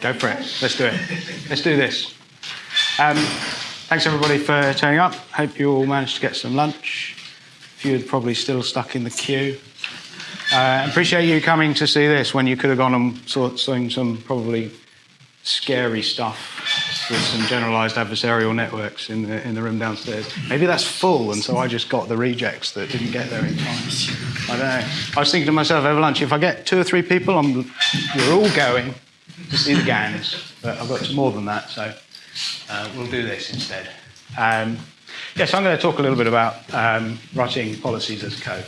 Go for it. Let's do it. Let's do this. Um, thanks everybody for turning up. Hope you all managed to get some lunch. A few are probably still stuck in the queue. Uh, appreciate you coming to see this when you could have gone and saw, seen some probably scary stuff with some generalized adversarial networks in the, in the room downstairs. Maybe that's full, and so I just got the rejects that didn't get there in time. I don't know. I was thinking to myself over lunch, if I get two or three people, I'm, we're all going the GANs, but I've got more than that, so uh, we'll do this instead. Um, yes, I'm going to talk a little bit about um, writing policies as code.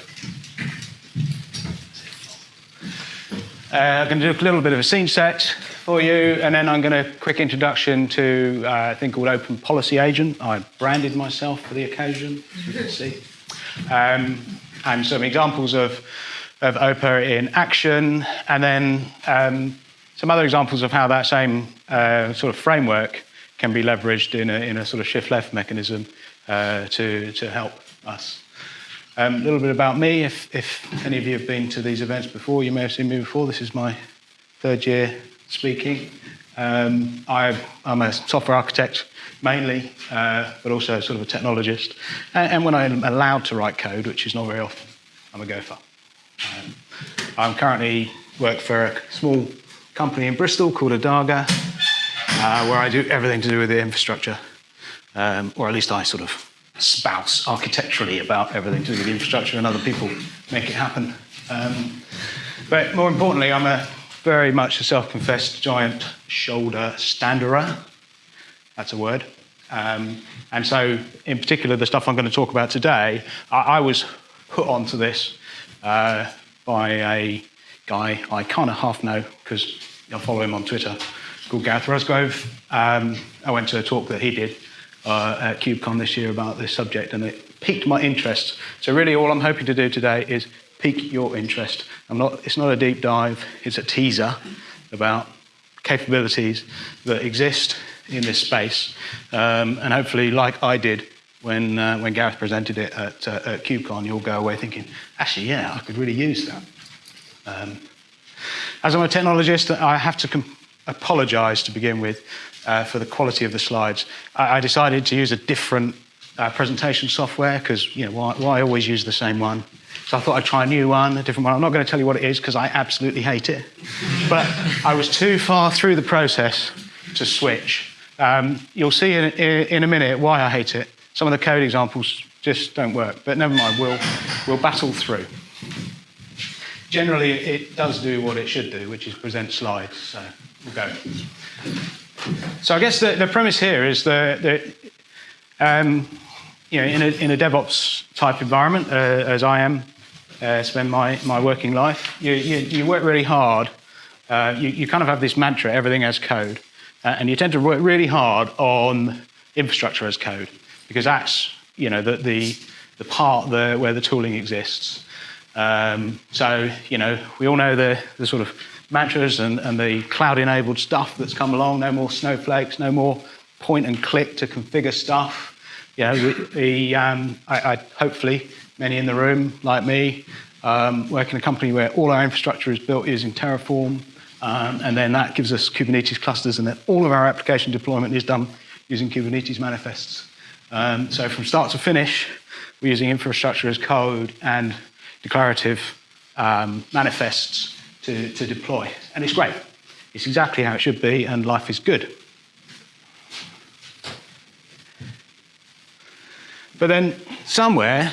Uh, I'm going to do a little bit of a scene set for you, and then I'm going to quick introduction to uh, a thing called Open Policy Agent. I branded myself for the occasion, as you can see, um, and some examples of of OPA in action, and then um, some other examples of how that same uh, sort of framework can be leveraged in a, in a sort of shift left mechanism uh, to, to help us. Um, a little bit about me, if, if any of you have been to these events before, you may have seen me before. This is my third year speaking. Um, I, am a software architect mainly, uh, but also sort of a technologist. And, and, when I'm allowed to write code, which is not very often, I'm a gopher. Um, I'm currently work for a small company in Bristol called Adaga, uh, where I do everything to do with the infrastructure, um, or at least I sort of spouse architecturally about everything to do with the infrastructure, and other people make it happen. Um, but more importantly, I'm a very much a self-confessed giant shoulder standerer. That's a word. Um, and so, in particular, the stuff I'm going to talk about today, I, I was put onto this uh, by a guy I kind of half know because I follow him on Twitter, called Gareth Rushgrove. Um, I went to a talk that he did uh, at KubeCon this year about this subject, and it piqued my interest. So really, all I'm hoping to do today is pique your interest. I'm not, it's not a deep dive, it's a teaser about capabilities that exist in this space, um, and hopefully, like I did when, uh, when Gareth presented it at, uh, at KubeCon, you'll go away thinking, actually, yeah, I could really use that. Um, as I'm a technologist, I have to apologize to begin with uh, for the quality of the slides. I, I decided to use a different uh, presentation software because, you know, why, why, always use the same one? So I thought I'd try a new one, a different one. I'm not going to tell you what it is because I absolutely hate it. but I was too far through the process to switch. Um, you'll see in, in a minute why I hate it. Some of the code examples just don't work, but never mind, we'll, we'll battle through generally it does do what it should do, which is present slides. So we'll go. So I guess the, the premise here is that, that um, you know, in a, in a DevOps type environment, uh, as I am, uh, spend my, my working life, you, you, you work really hard. Uh, you, you kind of have this mantra, everything as code. Uh, and you tend to work really hard on infrastructure as code because that's you know, the, the, the part the, where the tooling exists. Um, so, you know, we all know the, the sort of mantras and, and the cloud-enabled stuff that's come along. No more snowflakes, no more point and click to configure stuff. You know, we um, I, I, hopefully many in the room, like me, um, work in a company where all our infrastructure is built using Terraform, um, and then that gives us Kubernetes clusters, and then all of our application deployment is done using Kubernetes manifests. Um, so from start to finish, we're using infrastructure as code and declarative um, manifests to, to deploy. And it's great. It's exactly how it should be, and life is good. But then somewhere,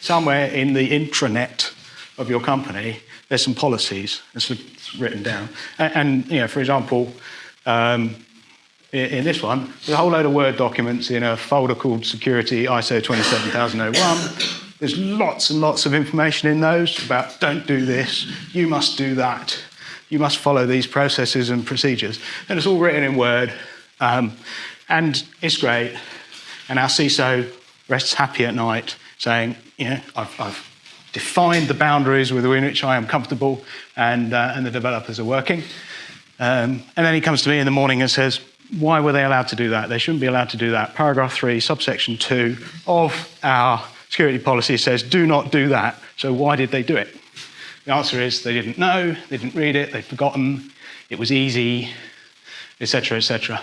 somewhere in the intranet of your company, there's some policies. that's written down. And, and you know, for example, um, in, in, this one, there's a whole load of Word documents in a folder called Security ISO 27001 there's lots and lots of information in those about don't do this, you must do that, you must follow these processes and procedures. And it's all written in Word, um, and it's great. And our CISO rests happy at night saying, you know, I've, I've defined the boundaries within which I am comfortable and, uh, and the developers are working. Um, and then he comes to me in the morning and says, why were they allowed to do that? They shouldn't be allowed to do that. Paragraph 3, subsection 2 of our security policy says do not do that. So why did they do it? The answer is they didn't know, they didn't read it, they'd forgotten, it was easy. etc., etc.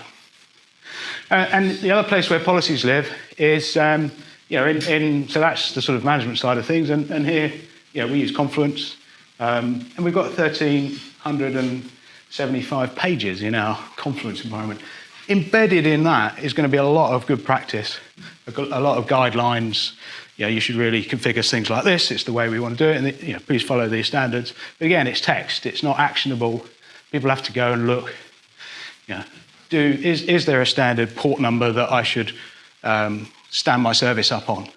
Uh, and the other place where policies live is, um, you know, in, in, so that's the sort of management side of things. And, and here, you know, we use Confluence, um, and we've got 1,375 pages in our Confluence environment. Embedded in that is going to be a lot of good practice, a lot of guidelines. You you should really configure things like this. It's the way we want to do it, and you know, please follow these standards. But again, it's text. It's not actionable. People have to go and look. Know, do is is there a standard port number that I should um, stand my service up on?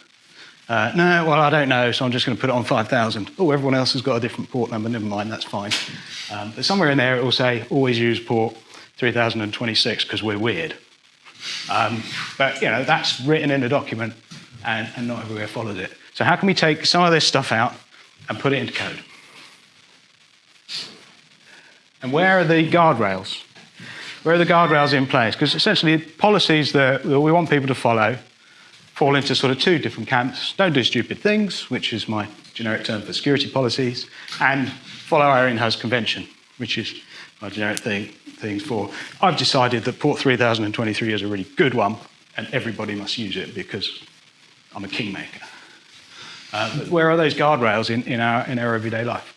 Uh, no, well, I don't know, so I'm just going to put it on 5,000. Oh, everyone else has got a different port number. Never mind, that's fine. Um, but somewhere in there it will say always use port 3026 because we're weird. Um, but, you know, that's written in the document and, and not everywhere follows it. So how can we take some of this stuff out and put it into code? And where are the guardrails? Where are the guardrails in place? Because essentially policies that, that we want people to follow fall into sort of two different camps. Don't do stupid things, which is my generic term for security policies, and follow our in-house convention, which is my generic thing, things for. I've decided that Port 3023 is a really good one, and everybody must use it because I'm a kingmaker. Uh, where are those guardrails in, in, our, in our everyday life?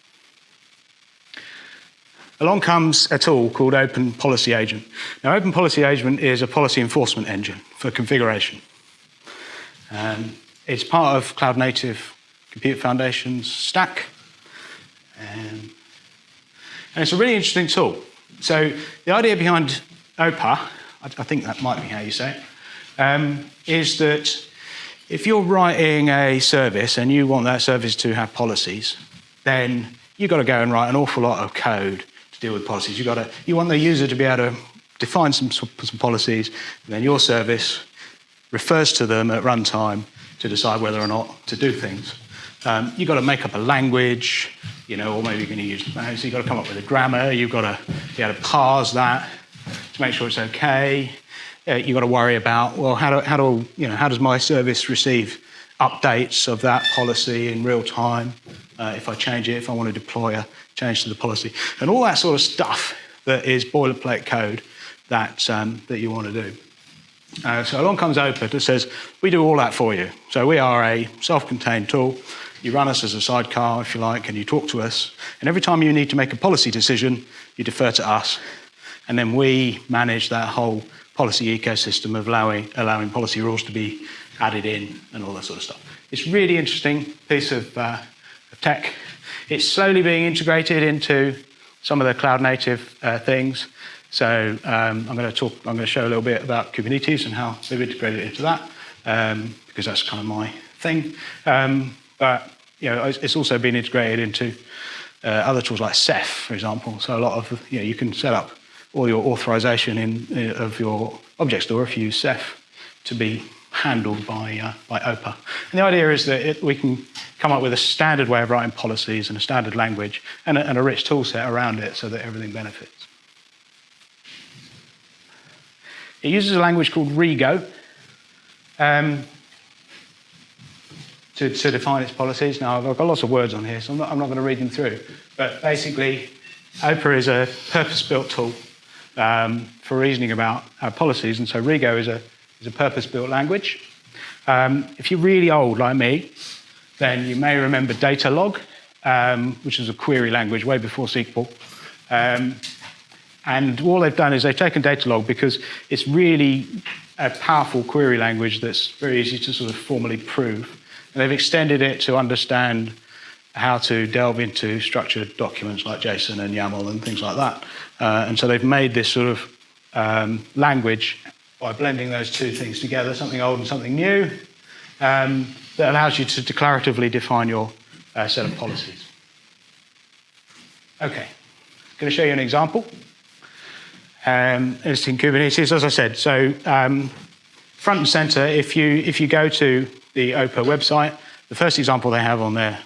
Along comes a tool called Open Policy Agent. Now, Open Policy Agent is a policy enforcement engine for configuration. Um, it's part of Cloud Native Compute Foundation's stack. Um, and it's a really interesting tool. So the idea behind OPA, I, I think that might be how you say it, um, is that if you're writing a service and you want that service to have policies, then you've got to go and write an awful lot of code to deal with policies. You've got to, you want the user to be able to define some, some policies, and then your service refers to them at runtime to decide whether or not to do things. Um, you've got to make up a language, you know, or maybe you're going to use, so you've got to come up with a grammar, you've got to be able to parse that to make sure it's okay. Uh, you've got to worry about, well, how, do, how, do, you know, how does my service receive updates of that policy in real time uh, if I change it, if I want to deploy a change to the policy, and all that sort of stuff that is boilerplate code that, um, that you want to do. Uh, so along comes OPA that says, we do all that for you. So we are a self-contained tool. You run us as a sidecar, if you like, and you talk to us. And every time you need to make a policy decision, you defer to us. And then we manage that whole policy ecosystem of allowing, allowing policy rules to be added in and all that sort of stuff. It's really interesting piece of, uh, of tech. It's slowly being integrated into some of the cloud native uh, things. So um, I'm going to talk, I'm going to show a little bit about Kubernetes and how they've integrated into that, um, because that's kind of my thing. Um, but you know, it's also been integrated into uh, other tools like Ceph, for example. So a lot of, you know, you can set up all your authorization in, uh, of your object store if you use Ceph to be handled by, uh, by OPA. And the idea is that it, we can come up with a standard way of writing policies and a standard language and a, and a rich tool set around it so that everything benefits. It uses a language called Rego um, to, to, define its policies. Now, I've got lots of words on here, so I'm not, I'm not going to read them through. But basically, OPA is a purpose-built tool um, for reasoning about our policies, and so Rego is a, is a purpose-built language. Um, if you're really old like me, then you may remember Datalog, um, which is a query language way before SQL. Um, and all they've done is they've taken Datalog because it's really a powerful query language that's very easy to sort of formally prove. And they've extended it to understand how to delve into structured documents like JSON and YAML and things like that. Uh, and so they've made this sort of um, language by blending those two things together, something old and something new, um, that allows you to declaratively define your uh, set of policies. Okay, I'm going to show you an example. Um, it's in Kubernetes, as I said. So um, front and center, if you, if you go to the OPA website, the first example they have on their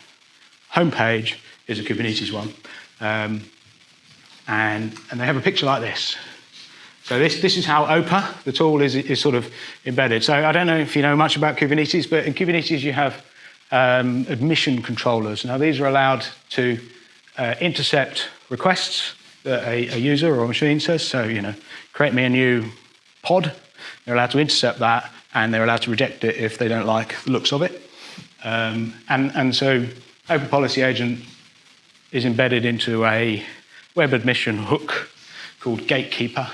homepage is a Kubernetes one. Um, and, and they have a picture like this. So this, this is how OPA, the tool, is, is sort of embedded. So I don't know if you know much about Kubernetes, but in Kubernetes you have um, admission controllers. Now these are allowed to uh, intercept requests that a, a user or a machine says. So, you know, create me a new pod. They're allowed to intercept that, and they're allowed to reject it if they don't like the looks of it. Um, and, and so Open Policy Agent is embedded into a web admission hook called Gatekeeper.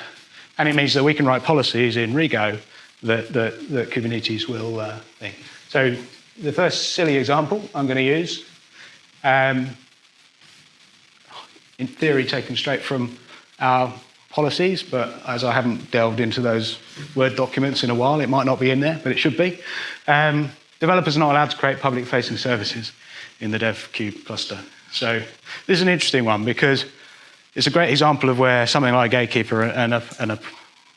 And it means that we can write policies in Rego that, that, that Kubernetes will uh, think. So the first silly example I'm going to use, um, in theory taken straight from our policies, but as I haven't delved into those Word documents in a while, it might not be in there, but it should be. Um, developers are not allowed to create public-facing services in the DevKube cluster. So this is an interesting one because it's a great example of where something like Gatekeeper and a, and a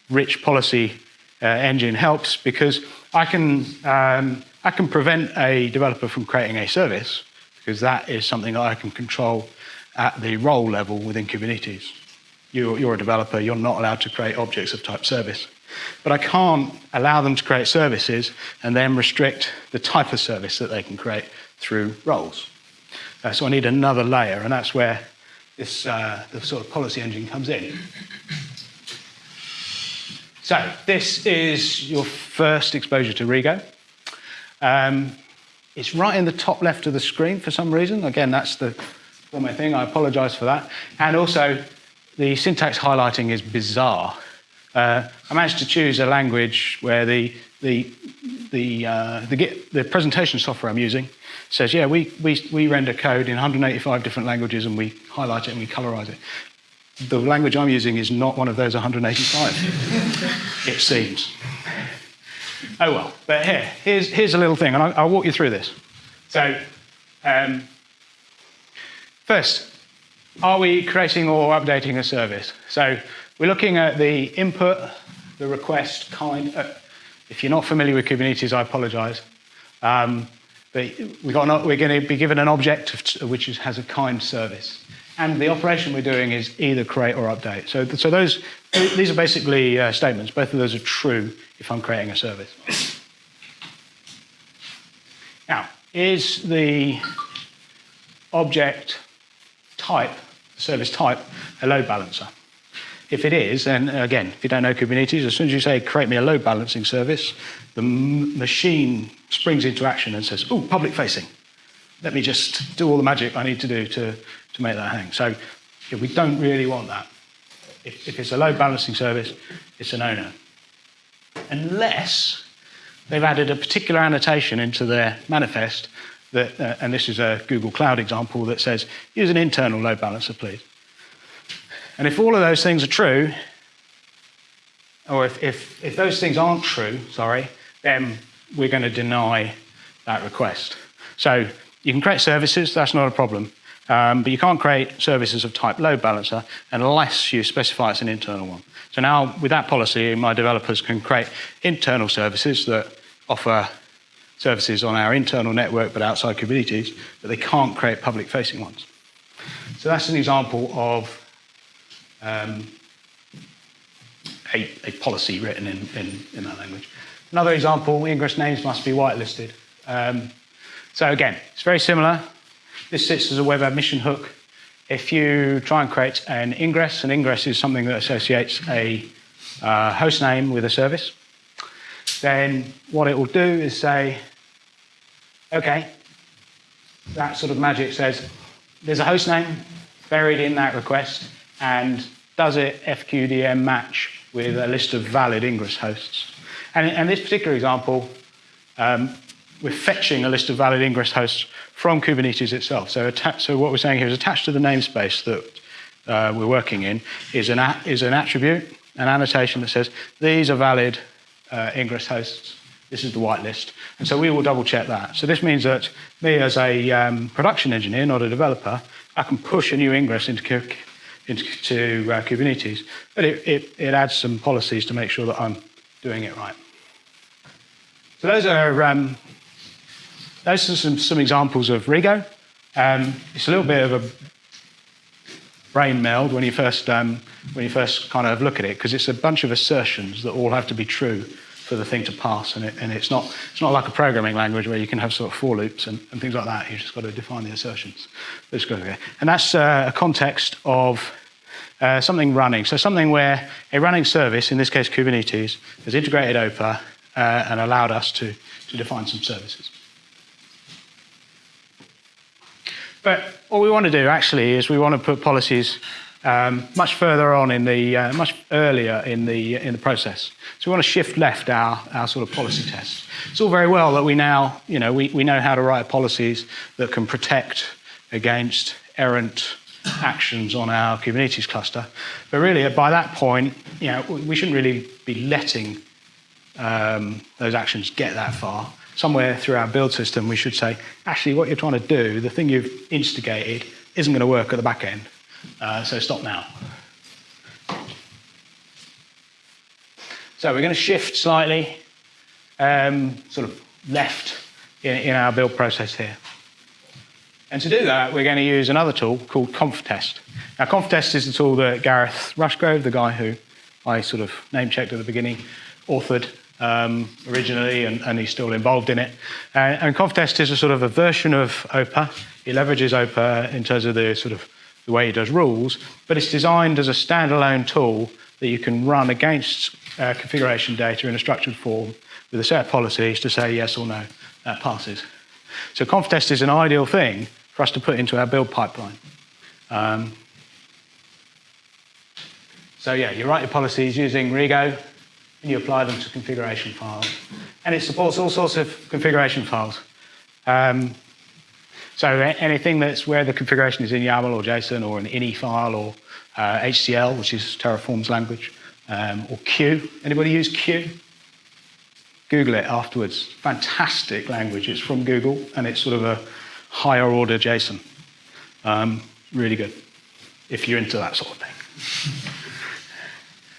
rich policy uh, engine helps because I can, um, I can prevent a developer from creating a service because that is something that I can control at the role level within Kubernetes. You're, you're a developer, you're not allowed to create objects of type service. But I can't allow them to create services and then restrict the type of service that they can create through roles. Uh, so I need another layer, and that's where this uh, the sort of policy engine comes in. So this is your first exposure to Rego. Um, it's right in the top left of the screen for some reason. Again, that's the format thing. I apologize for that. And also, the syntax highlighting is bizarre. Uh, I managed to choose a language where the, the, the, uh, the, the, presentation software I'm using says, yeah, we, we, we render code in 185 different languages and we highlight it and we colorize it. The language I'm using is not one of those 185, it seems. Oh well, but here, here's, here's a little thing, and I'll, I'll walk you through this. So, um, first, are we creating or updating a service? So we're looking at the input, the request kind. Uh, if you're not familiar with Kubernetes, I apologize. Um, but we got we're going to be given an object which is, has a kind service. And the operation we're doing is either create or update. So, so those, these are basically uh, statements. Both of those are true if I'm creating a service. Now, is the object type, service type, a load balancer? If it is, then again, if you don't know Kubernetes, as soon as you say create me a load balancing service, the machine springs into action and says, oh, public facing. Let me just do all the magic I need to do to, to make that hang. So yeah, we don't really want that. If, if it's a load balancing service, it's an no-no. Unless they've added a particular annotation into their manifest that, uh, and this is a Google Cloud example that says, use an internal load balancer, please. And if all of those things are true, or if, if, if those things aren't true, sorry, then we're going to deny that request. So you can create services, that's not a problem. Um, but you can't create services of type load balancer unless you specify it's an internal one. So now with that policy, my developers can create internal services that offer services on our internal network but outside Kubernetes, but they can't create public facing ones. So that's an example of um, a, a, policy written in, in, in, that language. Another example, ingress names must be whitelisted. Um, so again, it's very similar. This sits as a web admission hook. If you try and create an ingress, an ingress is something that associates a uh, host name with a service, then what it will do is say, okay, that sort of magic says, there's a host name buried in that request, and does it FQDN match with a list of valid ingress hosts? And in this particular example, um, we're fetching a list of valid ingress hosts from Kubernetes itself. So, so what we're saying here is attached to the namespace that uh, we're working in is an, is an attribute, an annotation that says these are valid uh, ingress hosts. This is the whitelist. And so we will double check that. So this means that me as a um, production engineer, not a developer, I can push a new ingress into, into uh, Kubernetes, but it, it, it adds some policies to make sure that I'm doing it right. So those are um, those are some, some examples of Rego. Um, it's a little bit of a brain meld when you first um, when you first kind of look at it because it's a bunch of assertions that all have to be true for the thing to pass, and, it, and it's not it's not like a programming language where you can have sort of for loops and, and things like that. You've just got to define the assertions. And that's uh, a context of uh, something running. So something where a running service, in this case Kubernetes, has integrated OPA uh, and allowed us to, to define some services. But what we want to do actually is we want to put policies um, much further on in the, uh, much earlier in the, in the process. So we want to shift left our, our sort of policy test. It's all very well that we now, you know, we, we know how to write policies that can protect against errant actions on our Kubernetes cluster. But really, by that point, you know, we shouldn't really be letting um, those actions get that far. Somewhere through our build system, we should say, actually, what you're trying to do, the thing you've instigated, isn't going to work at the back end. Uh, so stop now. So we're going to shift slightly, um, sort of left in, in, our build process here. And to do that, we're going to use another tool called ConfTest. Now, ConfTest is the tool that Gareth Rushgrove, the guy who I sort of name checked at the beginning, authored um, originally, and, and, he's still involved in it. Uh, and ConfTest is a sort of a version of OPA. It leverages OPA in terms of the sort of the way it does rules, but it's designed as a standalone tool that you can run against uh, configuration data in a structured form with a set of policies to say yes or no, that passes. So ConfTest is an ideal thing for us to put into our build pipeline. Um, so yeah, you write your policies using Rego, and you apply them to configuration files. And it supports all sorts of configuration files. Um, so anything that's where the configuration is in YAML or JSON or an ini file or uh, HCL, which is Terraform's language, um, or CUE. Anybody use CUE? Google it afterwards. Fantastic language. It's from Google and it's sort of a higher order JSON. Um, really good if you're into that sort of thing.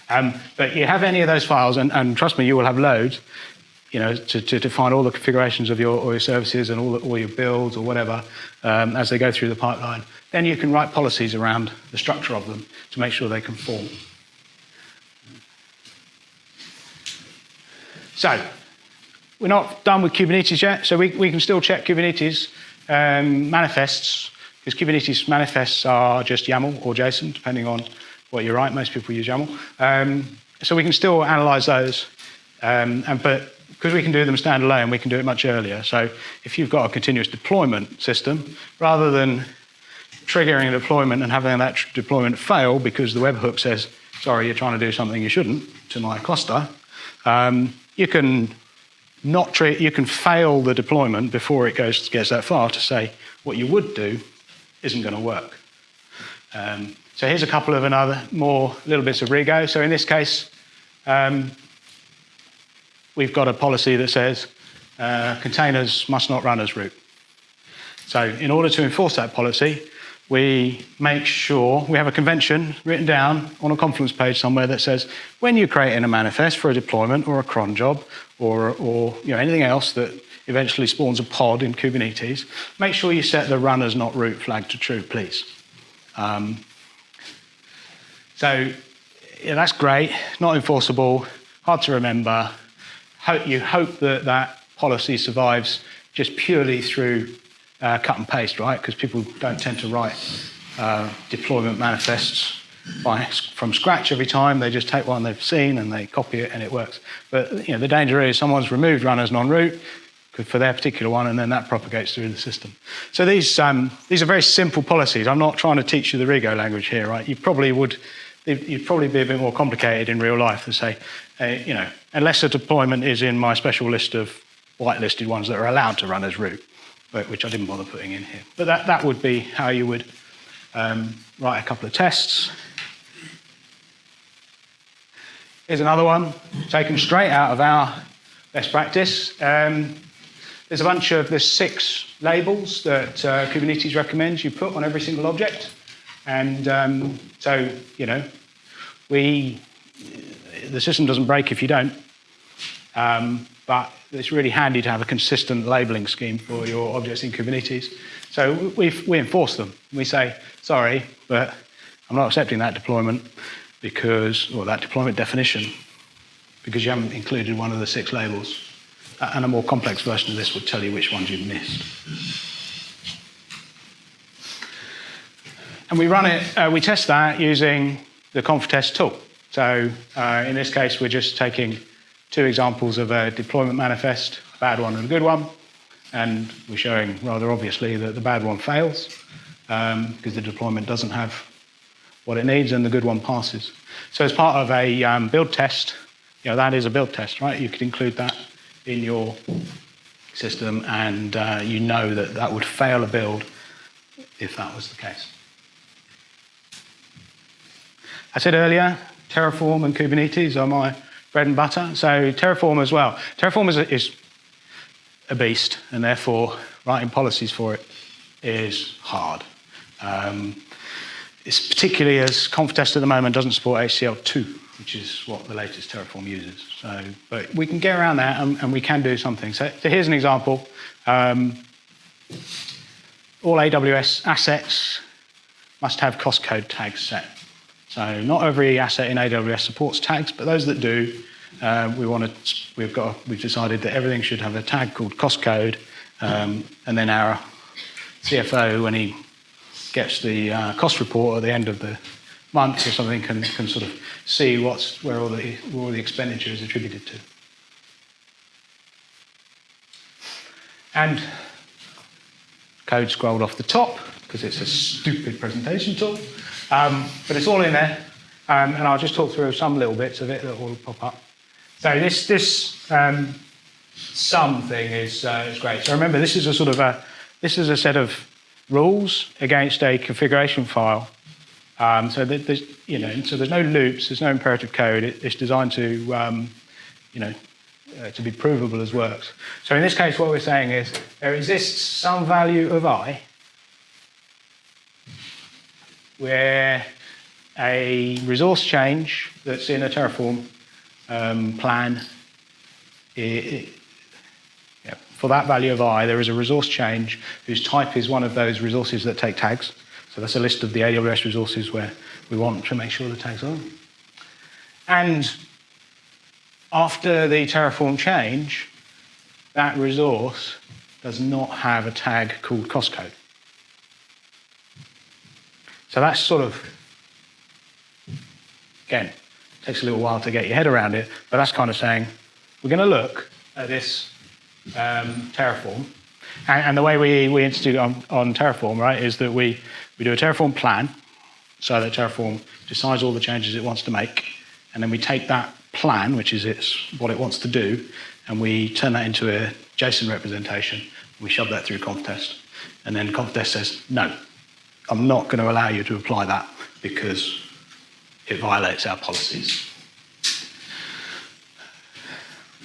um, but you have any of those files, and, and trust me, you will have loads you know, to, to define all the configurations of your, your services and all, the, all your builds or whatever um, as they go through the pipeline. Then you can write policies around the structure of them to make sure they conform. So, we're not done with Kubernetes yet, so we, we can still check Kubernetes um, manifests, because Kubernetes manifests are just YAML or JSON, depending on what you write. Most people use YAML. Um, so we can still analyze those, um, and, but because we can do them standalone, we can do it much earlier. So if you've got a continuous deployment system, rather than triggering a deployment and having that deployment fail because the webhook says, sorry, you're trying to do something you shouldn't to my cluster, um, you can not you can fail the deployment before it goes gets that far to say what you would do isn't going to work. Um, so here's a couple of another more little bits of Rego. So in this case, um, we've got a policy that says uh, containers must not run as root. So in order to enforce that policy, we make sure we have a convention written down on a Confluence page somewhere that says when you're creating a manifest for a deployment or a cron job or, or you know, anything else that eventually spawns a pod in Kubernetes, make sure you set the run as not root flag to true, please. Um, so yeah, that's great, not enforceable, hard to remember, you hope that that policy survives just purely through uh, cut and paste, right? Because people don't tend to write uh, deployment manifests by, from scratch every time. They just take one they've seen and they copy it and it works. But you know, the danger is someone's removed runners non-root for their particular one, and then that propagates through the system. So these, um, these are very simple policies. I'm not trying to teach you the Rego language here, right? You probably would, you'd probably be a bit more complicated in real life to say, you know, unless a deployment is in my special list of whitelisted ones that are allowed to run as root, but, which I didn't bother putting in here. But that, that would be how you would um, write a couple of tests. Here's another one, taken straight out of our best practice. Um, there's a bunch of, there's six labels that uh, Kubernetes recommends you put on every single object. And um, so, you know, we the system doesn't break if you don't. Um, but it's really handy to have a consistent labeling scheme for your objects in Kubernetes. So we we enforce them. We say, sorry, but I'm not accepting that deployment because, or that deployment definition, because you haven't included one of the six labels. And a more complex version of this would tell you which ones you've missed. and we run it, uh, we test that using the ConfTest tool. So uh, in this case, we're just taking two examples of a deployment manifest, a bad one and a good one, and we're showing rather obviously that the bad one fails um, because the deployment doesn't have what it needs and the good one passes. So as part of a um, build test, you know, that is a build test, right? You could include that in your system and uh, you know that that would fail a build if that was the case. I said earlier, Terraform and Kubernetes are my bread and butter. So Terraform as well. Terraform is a, is a beast, and therefore writing policies for it is hard. Um, it's particularly as ConfTest at the moment doesn't support HCL2, which is what the latest Terraform uses. So, but we can get around that and, and we can do something. So, so here's an example. Um, all AWS assets must have cost code tags set. So not every asset in AWS supports tags, but those that do, uh, we want to, we've got, we've decided that everything should have a tag called cost code, um, and then our CFO, when he gets the uh, cost report at the end of the month or something, can, can sort of see what's, where all the, where all the expenditure is attributed to. And code scrolled off the top because it's a stupid presentation tool. Um, but it's all in there, um, and I'll just talk through some little bits of it that will pop up. So this this um, sum thing is uh, is great. So remember, this is a sort of a this is a set of rules against a configuration file. Um, so there's you know so there's no loops, there's no imperative code. It, it's designed to um, you know uh, to be provable as works. So in this case, what we're saying is there exists some value of i where a resource change that's in a Terraform um, plan, it, it, yeah, for that value of i, there is a resource change whose type is one of those resources that take tags. So that's a list of the AWS resources where we want to make sure the tags are. And after the Terraform change, that resource does not have a tag called cost code. So that's sort of, again, takes a little while to get your head around it, but that's kind of saying, we're going to look at this um, Terraform. And, and, the way we, we institute on, on Terraform, right, is that we, we do a Terraform plan, so that Terraform decides all the changes it wants to make, and then we take that plan, which is its, what it wants to do, and we turn that into a JSON representation. We shove that through ConfTest, and then ConfTest says, no, I'm not going to allow you to apply that because it violates our policies.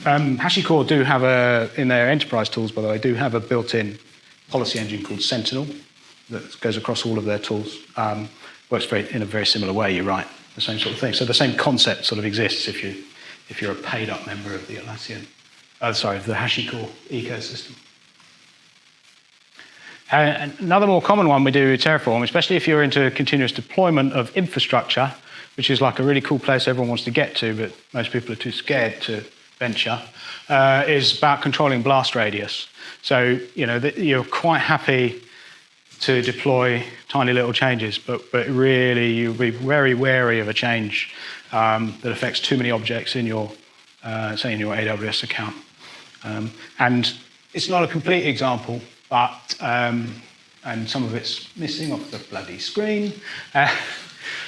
Um, HashiCorp do have a, in their enterprise tools, by the way, do have a built-in policy engine called Sentinel that goes across all of their tools. Um, works very, in a very similar way, you're right, the same sort of thing. So the same concept sort of exists if, you, if you're a paid-up member of the Atlassian, uh, sorry, of the HashiCorp ecosystem. Uh, another more common one we do with Terraform, especially if you're into continuous deployment of infrastructure, which is like a really cool place everyone wants to get to, but most people are too scared to venture, uh, is about controlling blast radius. So, you know, you're quite happy to deploy tiny little changes, but, but really you'll be very wary of a change um, that affects too many objects in your, uh, say, in your AWS account. Um, and it's not a complete example, but, um, and some of it's missing off the bloody screen. Uh,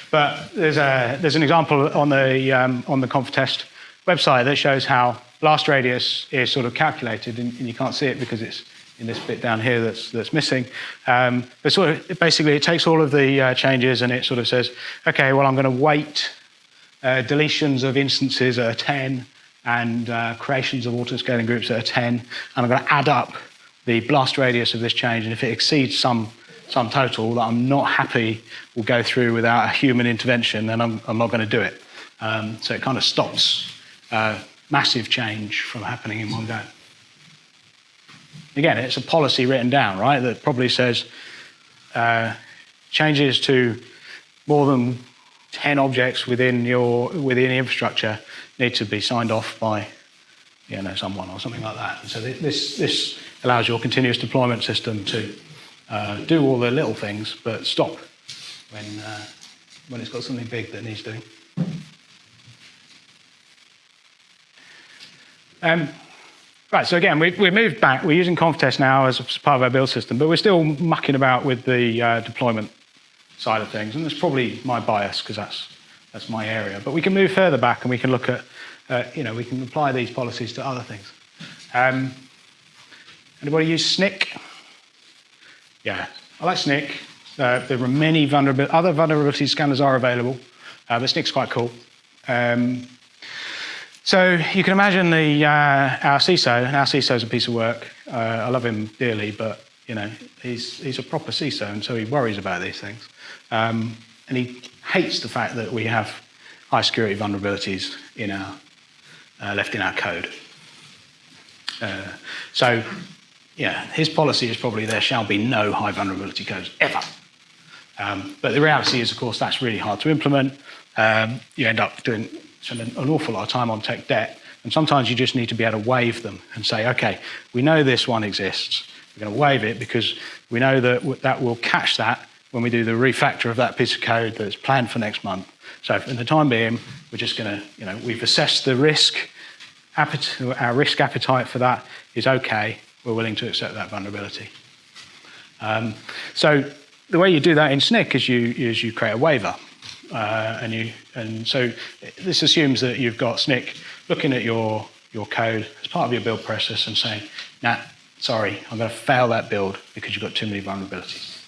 but there's, a, there's an example on the, um, on the ConfTest website that shows how blast radius is sort of calculated, and, and you can't see it because it's in this bit down here that's, that's missing. Um, but sort of, basically, it takes all of the uh, changes and it sort of says, okay, well, I'm going to weight uh, deletions of instances at 10 and uh, creations of auto-scaling groups at 10, and I'm going to add up the blast radius of this change, and if it exceeds some, some total that I'm not happy will go through without a human intervention, then I'm, I'm not going to do it. Um, so it kind of stops uh, massive change from happening in one go. Again, it's a policy written down, right, that probably says uh, changes to more than 10 objects within your within the infrastructure need to be signed off by you know, someone or something like that. And so this, this allows your continuous deployment system to uh, do all the little things, but stop when, uh, when it's got something big that needs doing. Um, right, so again, we, we've moved back. We're using Conftest now as part of our build system, but we're still mucking about with the uh, deployment side of things, and that's probably my bias because that's, that's my area. But we can move further back and we can look at, uh, you know, we can apply these policies to other things. Um, anybody use Snyk? Yeah, I like Snyk. Uh, there are many vulnerability, other vulnerability scanners are available, uh, but Snyk's quite cool. Um, so you can imagine the, uh, our CISO, and our CISO is a piece of work. Uh, I love him dearly, but you know, he's, he's a proper CISO, and so he worries about these things. Um, and he hates the fact that we have high security vulnerabilities in our, uh, left in our code. Uh, so, yeah, his policy is probably there shall be no high vulnerability codes ever. Um, but the reality is, of course, that's really hard to implement. Um, you end up doing spend an awful lot of time on tech debt, and sometimes you just need to be able to waive them and say, okay, we know this one exists. We're going to waive it because we know that that will catch that when we do the refactor of that piece of code that's planned for next month. So in the time being, we're just going to, you know, we've assessed the risk, our risk appetite for that is okay. We're willing to accept that vulnerability. Um, so the way you do that in Snyk is you, is you create a waiver. Uh, and, you, and so this assumes that you've got Snyk looking at your, your code as part of your build process and saying, nah, sorry, I'm going to fail that build because you've got too many vulnerabilities.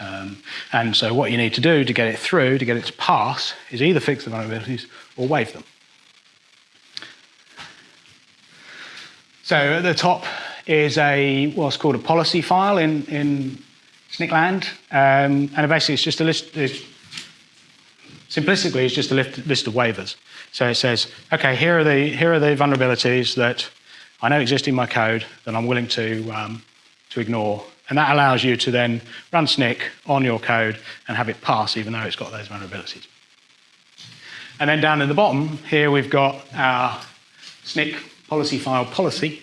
Um, and so what you need to do to get it through, to get it to pass, is either fix the vulnerabilities or waive them. So at the top is a what's called a policy file in, in Snyk land. Um, and basically it's just a list, Simplistically, it's just a list of waivers. So it says, okay, here are the, here are the vulnerabilities that I know exist in my code that I'm willing to, um, to ignore. And that allows you to then run Snyk on your code and have it pass even though it's got those vulnerabilities. And then down in the bottom, here we've got our Snyk policy file policy,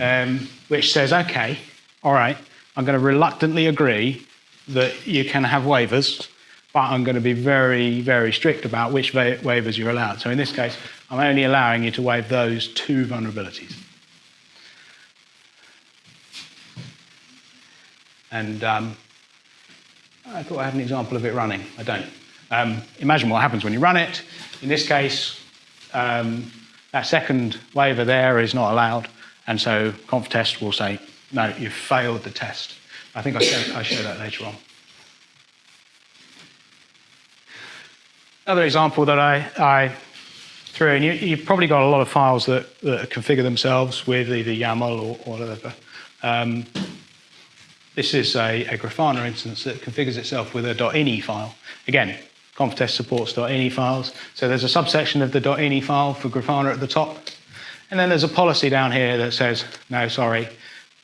um, which says, okay, all right, I'm going to reluctantly agree that you can have waivers but I'm going to be very, very strict about which wa waivers you're allowed. So in this case, I'm only allowing you to waive those two vulnerabilities. And um, I thought I had an example of it running. I don't. Um, imagine what happens when you run it. In this case, um, that second waiver there is not allowed. And so Conftest will say, no, you've failed the test. I think I show, I show that later on. Another example that I, I threw in, you, you've probably got a lot of files that, that configure themselves with either YAML or, or whatever. Um, this is a, a, Grafana instance that configures itself with a .ini file. Again, Conftest supports .ini files. So there's a subsection of the .ini file for Grafana at the top. And then there's a policy down here that says, no, sorry,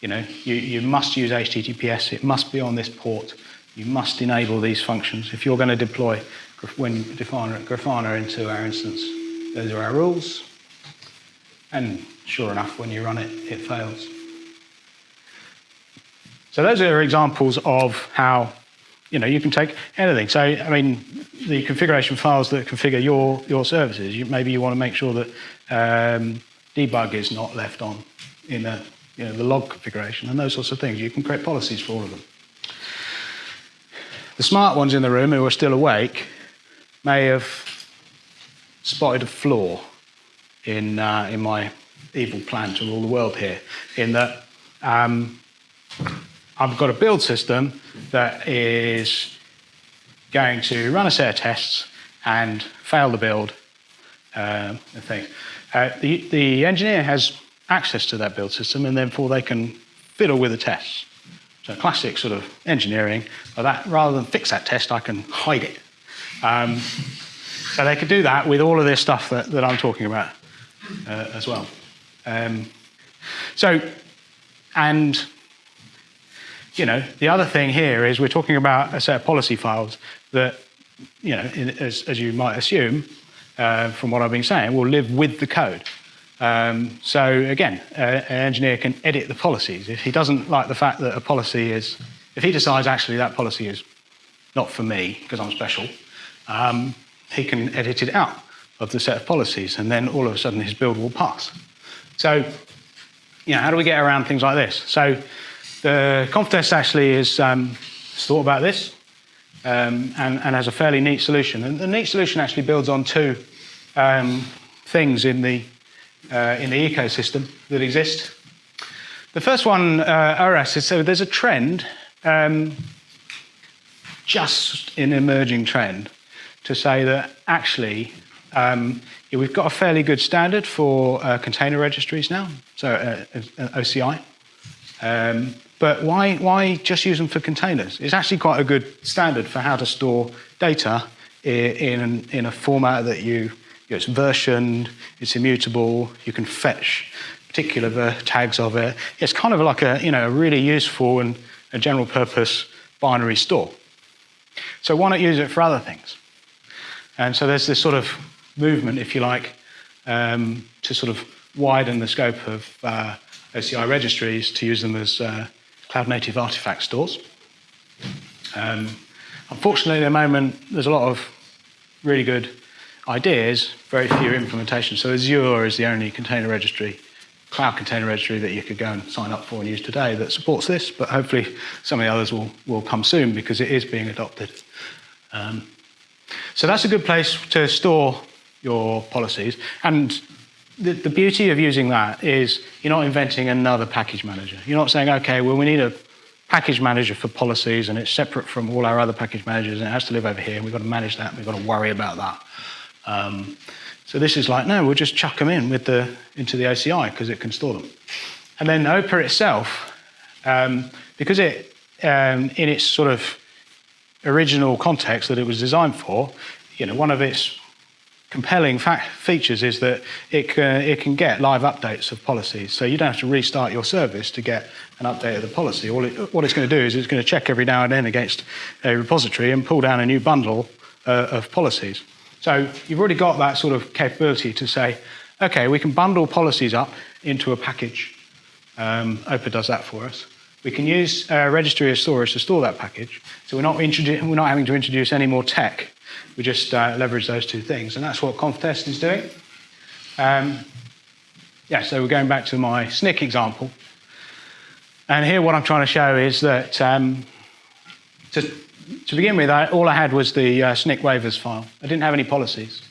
you know, you, you must use HTTPS. It must be on this port. You must enable these functions. If you're going to deploy when Grafana, Grafana into our instance. Those are our rules. And sure enough, when you run it, it fails. So those are examples of how you know you can take anything. So I mean, the configuration files that configure your your services. You, maybe you want to make sure that um, debug is not left on in the you know the log configuration and those sorts of things. You can create policies for all of them. The smart ones in the room who are still awake may have spotted a flaw in, uh, in my evil plan to rule the world here, in that um, I've got a build system that is going to run a set of tests and fail the build um, thing. Uh, the, the engineer has access to that build system and therefore they can fiddle with the tests. So classic sort of engineering, but that, rather than fix that test, I can hide it. Um, so they could do that with all of this stuff that, that I'm talking about uh, as well. Um, so, and, you know, the other thing here is we're talking about a set of policy files that, you know, in, as, as, you might assume, uh, from what I've been saying, will live with the code. Um, so again, uh, an engineer can edit the policies. If he doesn't like the fact that a policy is, if he decides actually that policy is not for me, because I'm special, um, he can edit it out of the set of policies, and then all of a sudden his build will pass. So, you know, how do we get around things like this? So, the Conftest actually is um, thought about this um, and, and, has a fairly neat solution. And the neat solution actually builds on two um, things in the, uh, in the ecosystem that exist. The first one, uh, is so there's a trend, um, just an emerging trend, to say that actually um, yeah, we've got a fairly good standard for uh, container registries now, so uh OCI. Um, but why, why just use them for containers? It's actually quite a good standard for how to store data in, in a format that you, you know, it's versioned, it's immutable, you can fetch particular tags of it. It's kind of like a, you know, a really useful and a general purpose binary store. So why not use it for other things? And so there's this sort of movement, if you like, um, to sort of widen the scope of uh, OCI registries to use them as uh, cloud native artifact stores. Um, unfortunately, at the moment, there's a lot of really good ideas, very few implementations. So Azure is the only container registry, cloud container registry that you could go and sign up for and use today that supports this, but hopefully some of the others will, will come soon because it is being adopted. Um, so that's a good place to store your policies. And the, the beauty of using that is you're not inventing another package manager. You're not saying, okay, well, we need a package manager for policies and it's separate from all our other package managers and it has to live over here and we've got to manage that we've got to worry about that. Um, so this is like, no, we'll just chuck them in with the, into the OCI because it can store them. And then OPA itself, um, because it, um, in its sort of original context that it was designed for, you know, one of its compelling features is that it can, it can get live updates of policies. So you don't have to restart your service to get an update of the policy. All it, what it's going to do is it's going to check every now and then against a repository and pull down a new bundle uh, of policies. So you've already got that sort of capability to say, okay, we can bundle policies up into a package. Um, OPA does that for us. We can use a registry as storage to store that package. So we're not, we're not having to introduce any more tech we just uh, leverage those two things. And that's what Conftest is doing. Um, yeah, so we're going back to my Snyk example. And here what I'm trying to show is that um, to, to, begin with, I, all I had was the uh, Snyk waivers file. I didn't have any policies.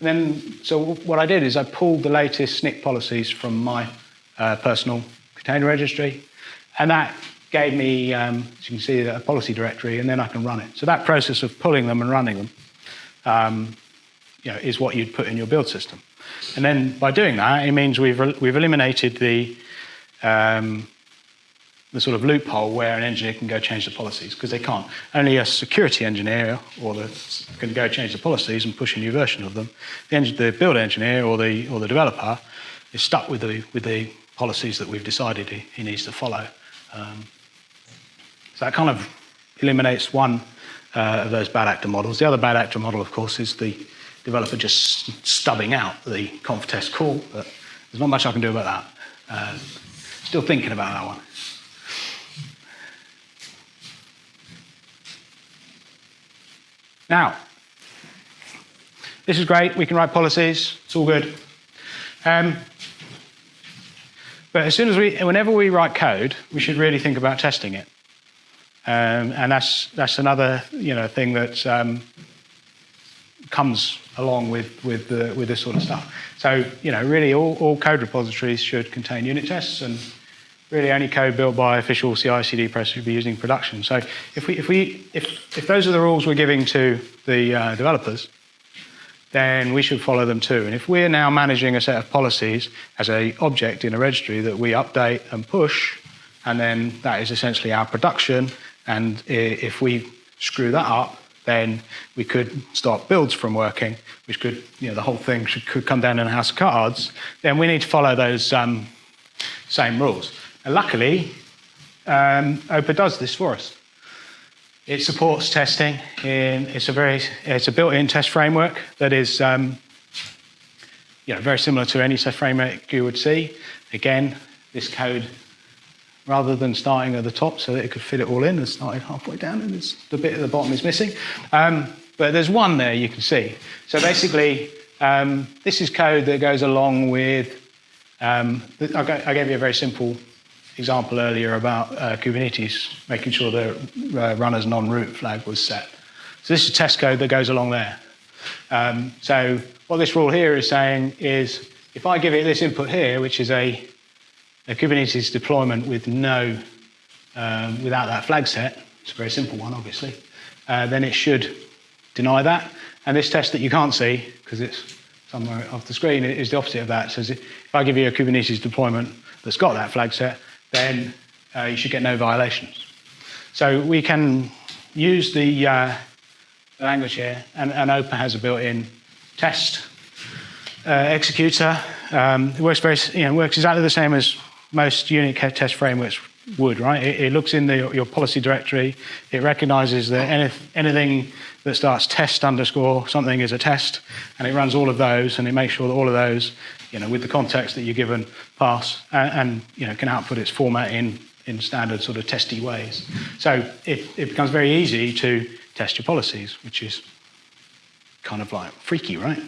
And then, so what I did is I pulled the latest Snyk policies from my uh, personal container registry, and that gave me, um, as you can see, a policy directory, and then I can run it. So that process of pulling them and running them um, you know, is what you'd put in your build system. And then by doing that, it means we've, we've eliminated the, um, the sort of loophole where an engineer can go change the policies, because they can't. Only a security engineer or the, can go change the policies and push a new version of them. The, the build engineer or the, or the developer is stuck with the, with the policies that we've decided he, he needs to follow. Um, so that kind of eliminates one uh, of those bad actor models. The other bad actor model, of course, is the developer just stubbing out the Conftest call, but there's not much I can do about that. Uh, still thinking about that one. Now, this is great. We can write policies. It's all good. Um, but as soon as we, whenever we write code, we should really think about testing it. Um, and that's, that's another you know, thing that um, comes along with, with, the, with this sort of stuff. So, you know, really all, all code repositories should contain unit tests and really only code built by official CI/CD process should be using in production. So if, we, if, we, if, if those are the rules we're giving to the uh, developers, then we should follow them too. And if we're now managing a set of policies as a object in a registry that we update and push, and then that is essentially our production, and if we screw that up, then we could stop builds from working, which could, you know, the whole thing should, could come down in a house of cards. Then we need to follow those um, same rules. And luckily, um, OPA does this for us. It supports testing. In, it's a very, it's a built-in test framework that is, um, you know, very similar to any test framework you would see. Again, this code rather than starting at the top so that it could fit it all in and started halfway down and the bit at the bottom is missing. Um, but there's one there you can see. So basically, um, this is code that goes along with, um, I gave you a very simple example earlier about uh, Kubernetes, making sure the uh, runAsNonRoot flag was set. So this is test code that goes along there. Um, so what this rule here is saying is, if I give it this input here, which is a a Kubernetes deployment with no, um, without that flag set, it's a very simple one, obviously, uh, then it should deny that. And this test that you can't see, because it's somewhere off the screen, is the opposite of that. It says if I give you a Kubernetes deployment that's got that flag set, then uh, you should get no violations. So we can use the uh, language here, and, and OPA has a built-in test uh, executor. Um, it works very, you know, works exactly the same as most unit test frameworks would, right? It, it looks in the, your policy directory, it recognizes that any, anything that starts test underscore something is a test, and it runs all of those, and it makes sure that all of those, you know, with the context that you're given, pass, and, and you know, can output its format in, in standard sort of testy ways. So it, it becomes very easy to test your policies, which is kind of like freaky, right?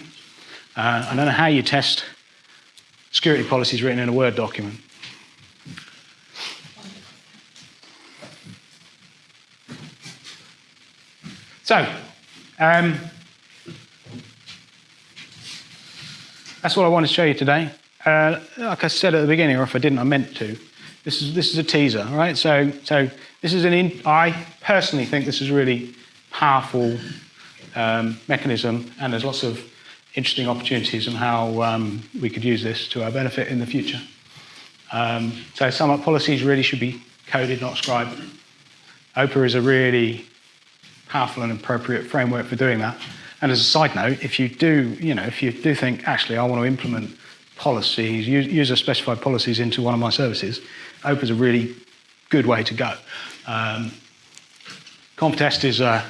Uh, I don't know how you test security policies written in a Word document. So, um, that's what I want to show you today. Uh, like I said at the beginning, or if I didn't, I meant to. This is this is a teaser, right? So, so this is an. In, I personally think this is a really powerful um, mechanism, and there's lots of interesting opportunities on how um, we could use this to our benefit in the future. Um, so, sum up policies really should be coded, not scribed. OPA is a really powerful and appropriate framework for doing that. And as a side note, if you do, you know, if you do think, actually, I want to implement policies, use user specified policies into one of my services, OPA is a really good way to go. Um, Conftest is a,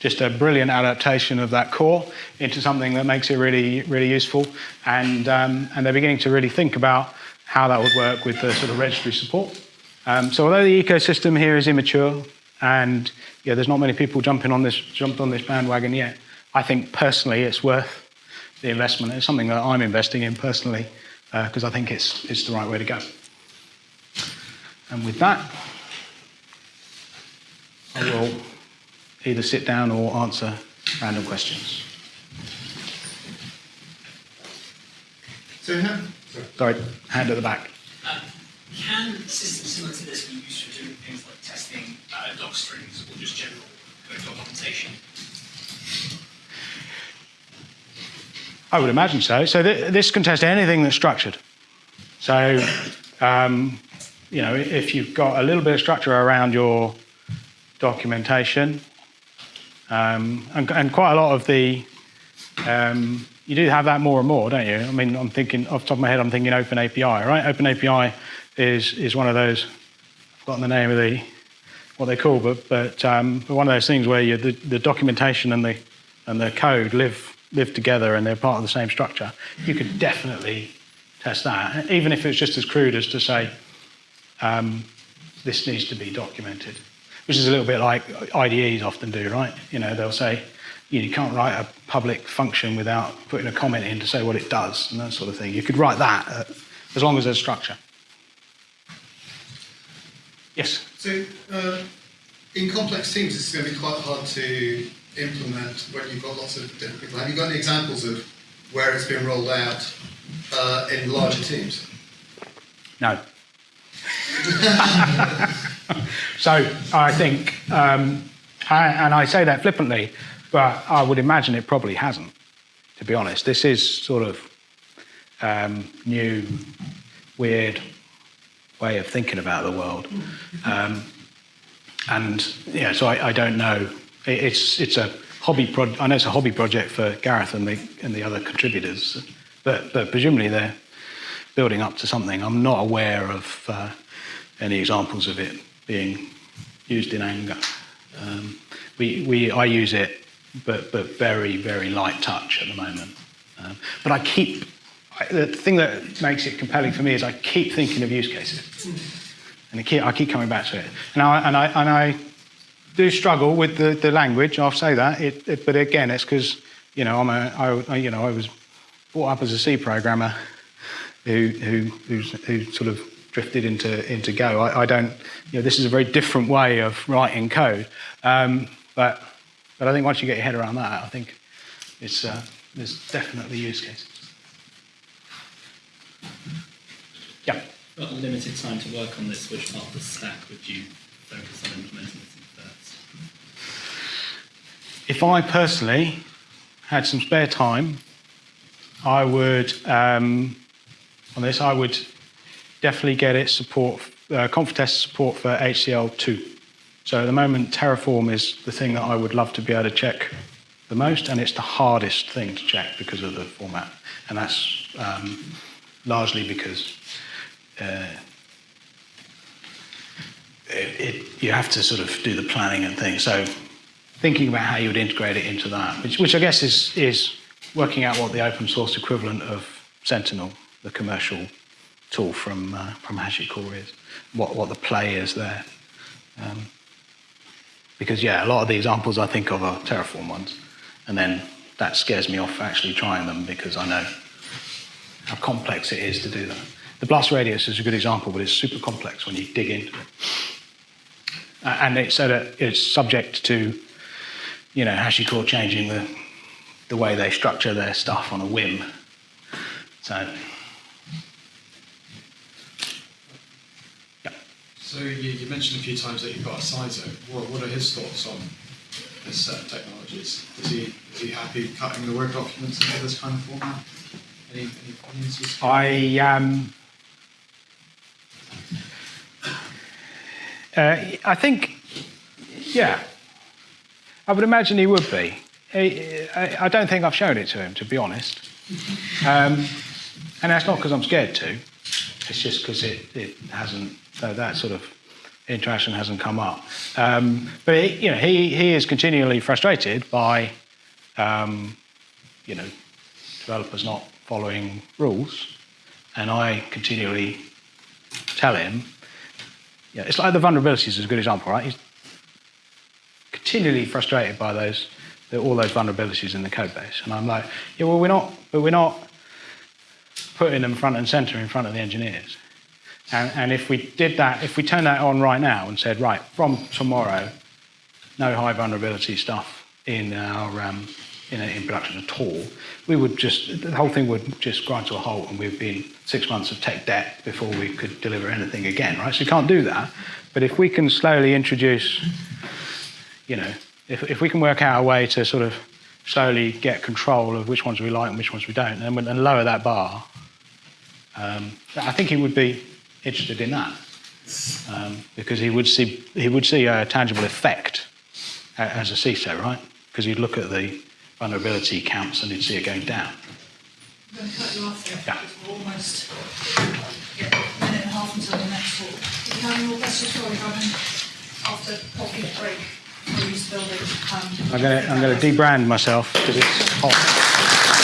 just a brilliant adaptation of that core into something that makes it really, really useful. And, um, and they're beginning to really think about how that would work with the sort of registry support. Um, so although the ecosystem here is immature, and yeah, there's not many people jumping on this, jumped on this bandwagon yet. I think personally it's worth the investment. It's something that I'm investing in personally because uh, I think it's, it's the right way to go. And with that, I will either sit down or answer random questions. So, sorry, hand at the back. Uh, can systems similar to this be used for doing things like testing uh, doc strings or just general documentation? I would imagine so. So th this can test anything that's structured. So, um, you know, if you've got a little bit of structure around your documentation, um, and, and, quite a lot of the, um, you do have that more and more, don't you? I mean, I'm thinking, off the top of my head, I'm thinking Open API, right? Open API is, is one of those, I've forgotten the name of the, what they call, but, but, um, one of those things where you, the, the documentation and the, and the code live, live together and they're part of the same structure. You could definitely test that, even if it's just as crude as to say, um, this needs to be documented, which is a little bit like IDEs often do, right? You know, they'll say, you can't write a public function without putting a comment in to say what it does and that sort of thing. You could write that uh, as long as there's structure. Yes. So, uh, in complex teams, it's going to be quite hard to implement when you've got lots of different people. Have you got any examples of where it's been rolled out uh, in larger teams? No. so I think, um, I, and I say that flippantly, but I would imagine it probably hasn't. To be honest, this is sort of um, new, weird way of thinking about the world. Um, and yeah, so I, I don't know. It, it's it's a hobby pro- I know it's a hobby project for Gareth and the and the other contributors, but but presumably they're building up to something. I'm not aware of uh, any examples of it being used in anger. Um, we we I use it, but but very very light touch at the moment. Um, but I keep the thing that makes it compelling for me is I keep thinking of use cases. and I keep, I keep coming back to it. And I, and I, and I do struggle with the, the language. I'll say that. It, it, but again, it's because you know I'm a, I, you know I was brought up as a C programmer who who who sort of drifted into into Go. I, I don't. You know, this is a very different way of writing code. Um, but but I think once you get your head around that, I think it's uh, there's definitely use cases. Yeah. Got a limited time to work on this. Which part of the stack would you focus on implementing first? If I personally had some spare time, I would, um, on this, I would definitely get it support, uh, Conftest support for HCL2. So at the moment, Terraform is the thing that I would love to be able to check the most, and it's the hardest thing to check because of the format. And that's um, largely because uh, it, it, you have to sort of do the planning and things. So thinking about how you would integrate it into that, which, which I guess is, is working out what the open source equivalent of Sentinel, the commercial tool from, uh, from HashiCorp is, what, what the play is there. Um, because, yeah, a lot of the examples I think of are Terraform ones. And then that scares me off actually trying them because I know how complex it is to do that. The blast radius is a good example, but it's super complex when you dig into it. Uh, and it's, a, it's subject to, you know, HashiCorp changing the, the way they structure their stuff on a whim. So, yeah. So you, you mentioned a few times that you've got a CISO. What, what are his thoughts on this set of technologies? Is he, is he happy cutting the Word documents into this kind of format? Any, any? I um, uh, I think, yeah, I would imagine he would be. I, don't think I've shown it to him, to be honest. Um, and that's not because I'm scared to. It's just because it, it hasn't that, that sort of interaction hasn't come up. Um, but he, you know, he he is continually frustrated by um, you know developers not following rules, and I continually tell him, yeah, it's like the vulnerabilities is a good example, right? He's continually frustrated by those, all those vulnerabilities in the code base, and I'm like, yeah, well, we're not, but we're not putting them front and center in front of the engineers. And, and if we did that, if we turned that on right now and said, right, from tomorrow, no high vulnerability stuff in our um, in, in production at all, we would just the whole thing would just grind to a halt, and we'd be in six months of tech debt before we could deliver anything again, right? So you can't do that. But if we can slowly introduce, you know, if if we can work out a way to sort of slowly get control of which ones we like and which ones we don't, and, and lower that bar, um, I think he would be interested in that um, because he would see he would see a tangible effect as a CISO, right? Because he'd look at the vulnerability counts and you'd see it going down. I'm going to cut you off there, Yeah. we're almost yeah, a minute and a half until the next talk. If you have any more questions, sorry, Robin, after coffee break, please building. Um, I'm gonna I'm gonna debrand myself because it's hot.